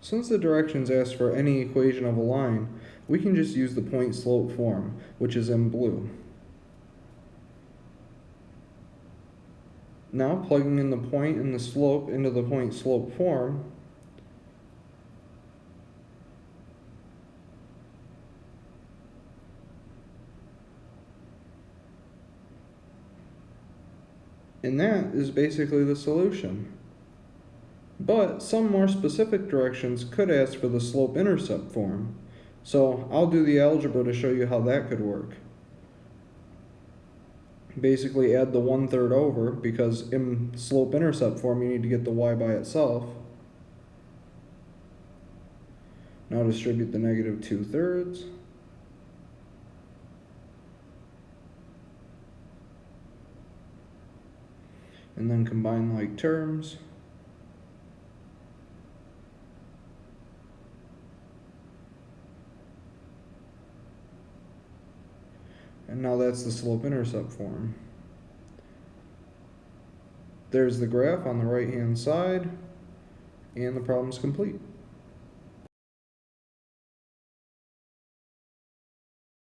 Since the directions ask for any equation of a line, we can just use the point slope form, which is in blue. Now plugging in the point and the slope into the point slope form, and that is basically the solution. But some more specific directions could ask for the slope intercept form. So I'll do the algebra to show you how that could work. Basically add the one third over because in slope intercept form you need to get the y by itself. Now distribute the negative two thirds. And then combine like terms. And now that's the slope intercept form. There's the graph on the right hand side, and the problem's complete.